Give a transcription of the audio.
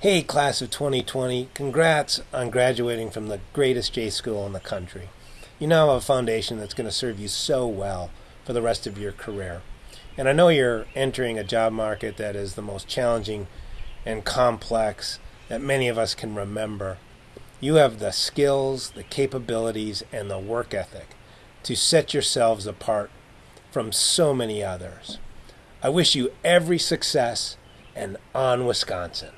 Hey, class of 2020, congrats on graduating from the greatest J school in the country. You now have a foundation that's going to serve you so well for the rest of your career. And I know you're entering a job market that is the most challenging and complex that many of us can remember. You have the skills, the capabilities, and the work ethic to set yourselves apart from so many others. I wish you every success and on Wisconsin.